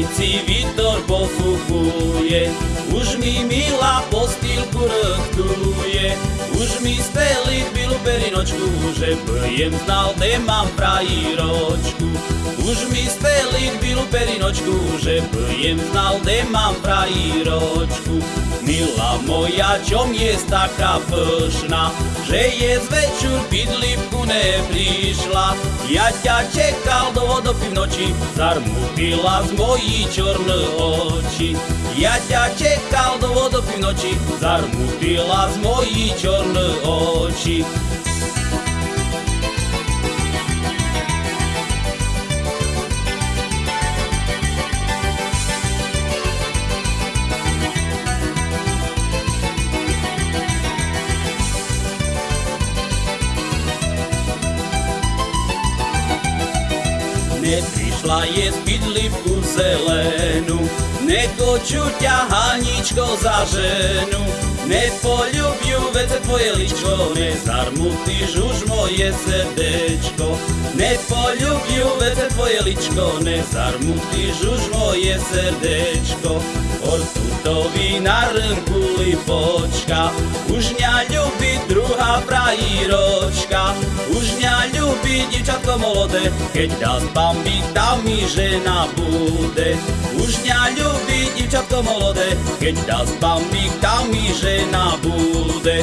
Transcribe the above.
ulici Vítor pofuchuje, už mi milá postýlku rchtuje, už mi steli bylu perinočku, že jem znal, kde mám frajíročku. Už mi steli bylu perinočku, že jem znal, kde mám frajíročku. Milá moja, čo mi je taká pšná, že je z večer bydlivku Я тя чекав до до півночі, зармутила з мої чорні очі. Я тя чекав до до півночі, зармутила з мої чорні очі. Oči. Neprišla je bydlivku zelenú, nekoču ťa Haničko za ženu. Nepoľubiu vece tvoje ličko, nezarmutíš už moje srdečko. Nepoľubiu vece tvoje ličko, nezarmutíš už moje srdečko. Ortutovi na rnku lipočka, už ňa ľubí druhá frajíročka. Už ňa ľubí divčatko molodé, keď dá spambiť, tam mi žena bude. Už ňa ľubí divčatko molodé, keď dá spambiť, tam mi žena bude.